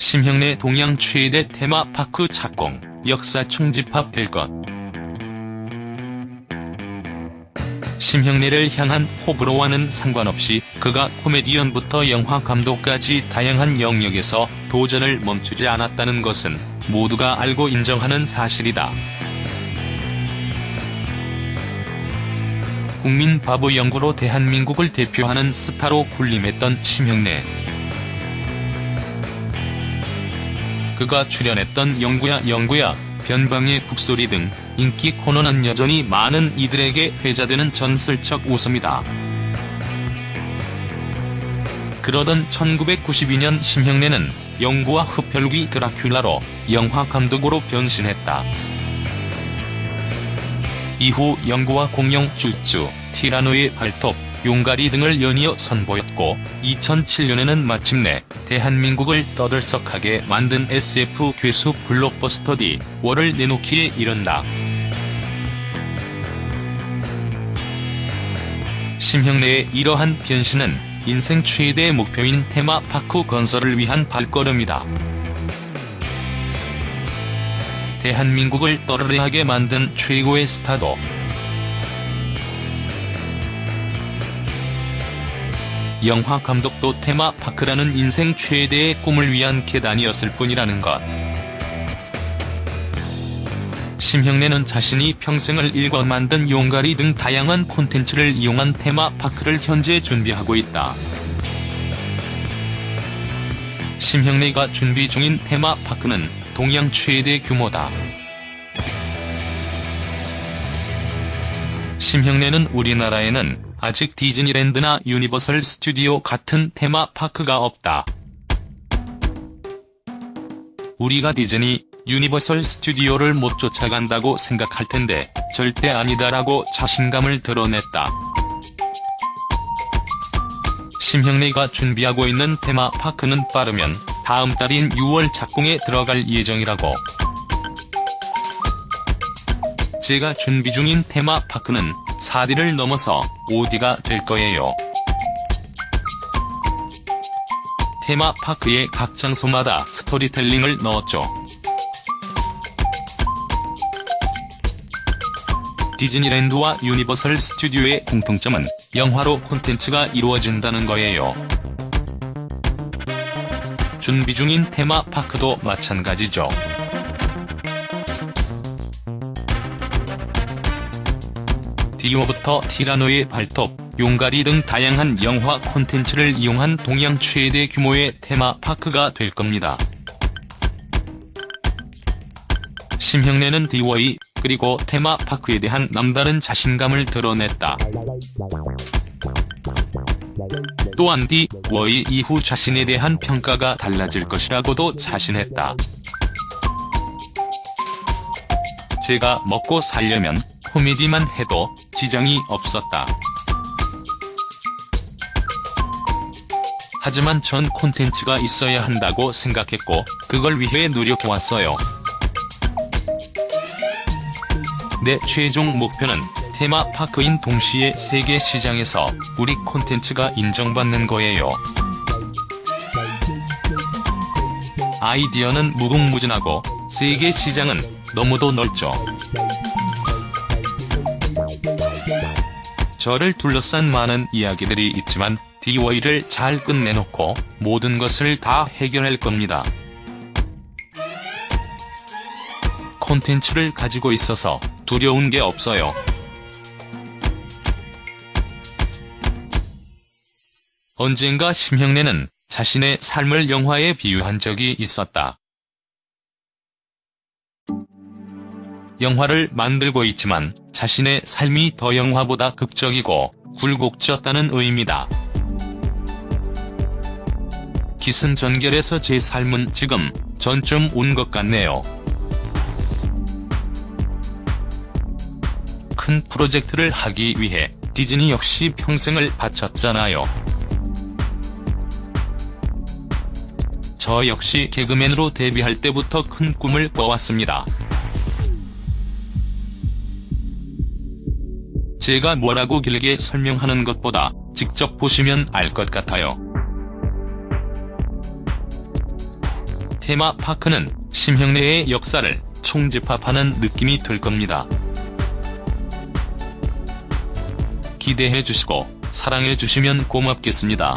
심형래 동양 최대 테마파크 착공, 역사 총집합 될 것. 심형래를 향한 호불호와는 상관없이 그가 코미디언부터 영화 감독까지 다양한 영역에서 도전을 멈추지 않았다는 것은 모두가 알고 인정하는 사실이다. 국민 바보 연구로 대한민국을 대표하는 스타로 군림했던 심형래. 그가 출연했던 영구야 영구야, 변방의 북소리 등 인기 코너는 여전히 많은 이들에게 회자되는 전설적 웃음이다. 그러던 1992년 심형래는 영구와 흡혈귀 드라큘라로 영화 감독으로 변신했다. 이후 영구와 공룡 쭈쭈, 티라노의 발톱, 용가리 등을 연이어 선보였고 2007년에는 마침내 대한민국을 떠들썩하게 만든 SF 괴수 블록버스터 D 월을 내놓기에 이른다. 심형래의 이러한 변신은 인생 최대의 목표인 테마파크 건설을 위한 발걸음이다. 대한민국을 떠르르하게 만든 최고의 스타도 영화 감독도 테마파크라는 인생 최대의 꿈을 위한 계단이었을 뿐이라는 것. 심형래는 자신이 평생을 일궈 만든 용가리 등 다양한 콘텐츠를 이용한 테마파크를 현재 준비하고 있다. 심형래가 준비 중인 테마파크는 동양 최대 규모다. 심형래는 우리나라에는 아직 디즈니랜드나 유니버설 스튜디오 같은 테마파크가 없다. 우리가 디즈니, 유니버설 스튜디오를 못 쫓아간다고 생각할 텐데 절대 아니다라고 자신감을 드러냈다. 심형래가 준비하고 있는 테마파크는 빠르면 다음 달인 6월 착공에 들어갈 예정이라고. 제가 준비 중인 테마파크는 4D를 넘어서 5D가 될 거예요. 테마파크의 각 장소마다 스토리텔링을 넣었죠. 디즈니랜드와 유니버설 스튜디오의 공통점은 영화로 콘텐츠가 이루어진다는 거예요. 준비 중인 테마파크도 마찬가지죠. 디오부터 티라노의 발톱, 용가리 등 다양한 영화 콘텐츠를 이용한 동양 최대 규모의 테마파크가 될 겁니다. 심형래는 디워이, 그리고 테마파크에 대한 남다른 자신감을 드러냈다. 또한 디워이 이후 자신에 대한 평가가 달라질 것이라고도 자신했다. 제가 먹고 살려면 코미디만 해도 지장이 없었다. 하지만 전 콘텐츠가 있어야 한다고 생각했고 그걸 위해 노력해왔어요. 내 최종 목표는 테마파크인 동시에 세계 시장에서 우리 콘텐츠가 인정받는 거예요. 아이디어는 무궁무진하고 세계 시장은 너무도 넓죠. 저를 둘러싼 많은 이야기들이 있지만 DY를 잘 끝내놓고 모든 것을 다 해결할 겁니다. 콘텐츠를 가지고 있어서 두려운 게 없어요. 언젠가 심형래는 자신의 삶을 영화에 비유한 적이 있었다. 영화를 만들고 있지만 자신의 삶이 더 영화보다 극적이고 굴곡졌다는 의미다. 기승전결해서 제 삶은 지금 전쯤 온 것 같네요. 큰 프로젝트를 하기 위해 디즈니 역시 평생을 바쳤잖아요. 저 역시 개그맨으로 데뷔할 때부터 큰 꿈을 꿔왔습니다. 제가 뭐라고 길게 설명하는 것보다 직접 보시면 알 것 같아요. 테마파크는 심형래의 역사를 총집합하는 느낌이 들 겁니다. 기대해 주시고 사랑해 주시면 고맙겠습니다.